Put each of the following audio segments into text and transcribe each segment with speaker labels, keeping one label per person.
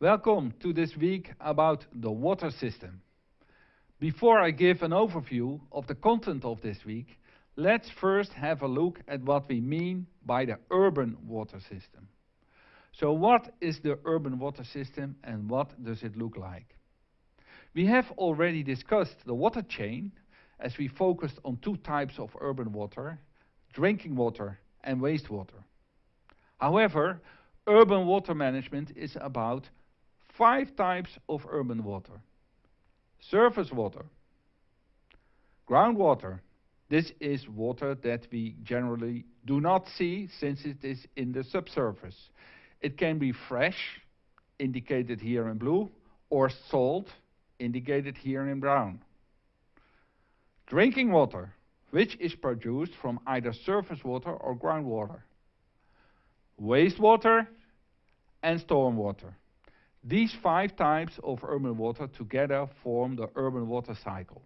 Speaker 1: Welcome to this week about the water system. Before I give an overview of the content of this week, let's first have a look at what we mean by the urban water system. So what is the urban water system and what does it look like? We have already discussed the water chain as we focused on two types of urban water, drinking water and wastewater. However, urban water management is about five types of urban water. Surface water, groundwater. This is water that we generally do not see since it is in the subsurface. It can be fresh, indicated here in blue, or salt, indicated here in brown. Drinking water, which is produced from either surface water or groundwater. Wastewater and stormwater. These five types of urban water together form the urban water cycle.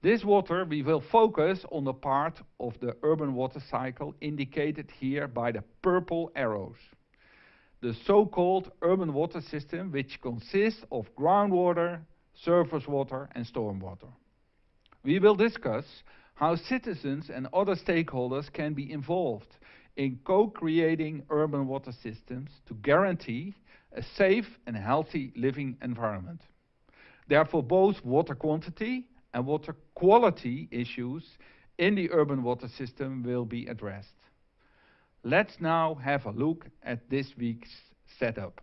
Speaker 1: This water we will focus on the part of the urban water cycle indicated here by the purple arrows. The so-called urban water system which consists of groundwater, surface water and stormwater. We will discuss how citizens and other stakeholders can be involved in co-creating urban water systems to guarantee a safe and healthy living environment. Therefore, both water quantity and water quality issues in the urban water system will be addressed. Let's now have a look at this week's setup.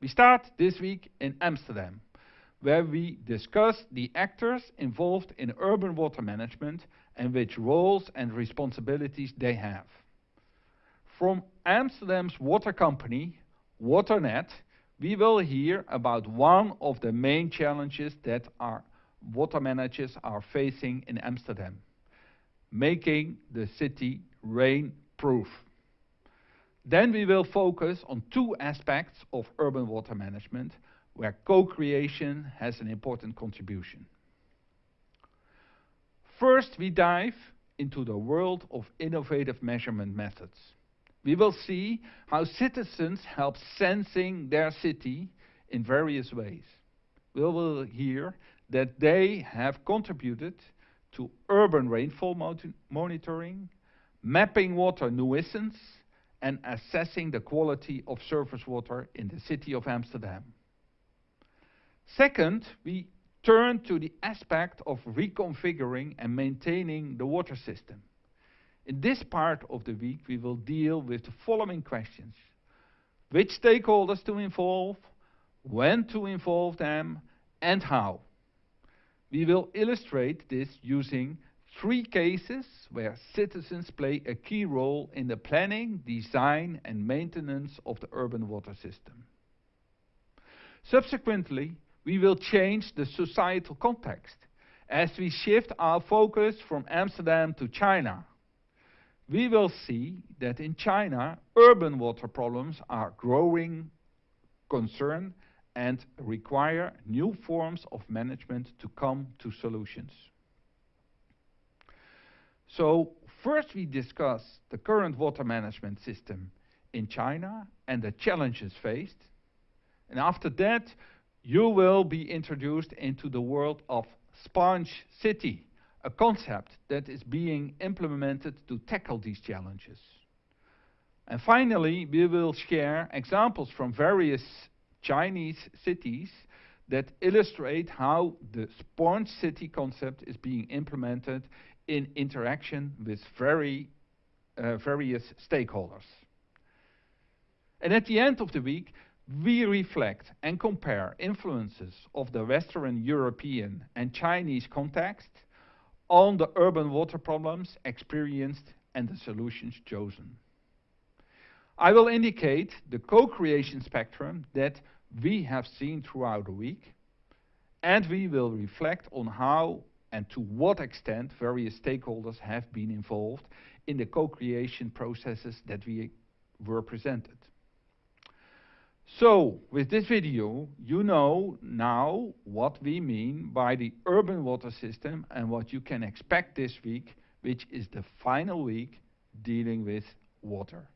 Speaker 1: We start this week in Amsterdam, where we discuss the actors involved in urban water management and which roles and responsibilities they have. From Amsterdam's water company, Waternet, we will hear about one of the main challenges that our water managers are facing in Amsterdam, making the city rain-proof. Then we will focus on two aspects of urban water management, where co-creation has an important contribution. First, we dive into the world of innovative measurement methods we will see how citizens help sensing their city in various ways. We will hear that they have contributed to urban rainfall monitoring, mapping water nuisance, and assessing the quality of surface water in the city of Amsterdam. Second, we turn to the aspect of reconfiguring and maintaining the water system. In this part of the week, we will deal with the following questions. Which stakeholders to involve, when to involve them, and how. We will illustrate this using three cases where citizens play a key role in the planning, design and maintenance of the urban water system. Subsequently, we will change the societal context as we shift our focus from Amsterdam to China we will see that in China, urban water problems are growing concern and require new forms of management to come to solutions. So first we discuss the current water management system in China and the challenges faced. And after that, you will be introduced into the world of Sponge City a concept that is being implemented to tackle these challenges. And finally, we will share examples from various Chinese cities that illustrate how the sponge city concept is being implemented in interaction with very, uh, various stakeholders. And at the end of the week, we reflect and compare influences of the Western European and Chinese context on the urban water problems experienced and the solutions chosen. I will indicate the co-creation spectrum that we have seen throughout the week, and we will reflect on how and to what extent various stakeholders have been involved in the co-creation processes that we were presented. So, with this video, you know now what we mean by the urban water system and what you can expect this week, which is the final week dealing with water.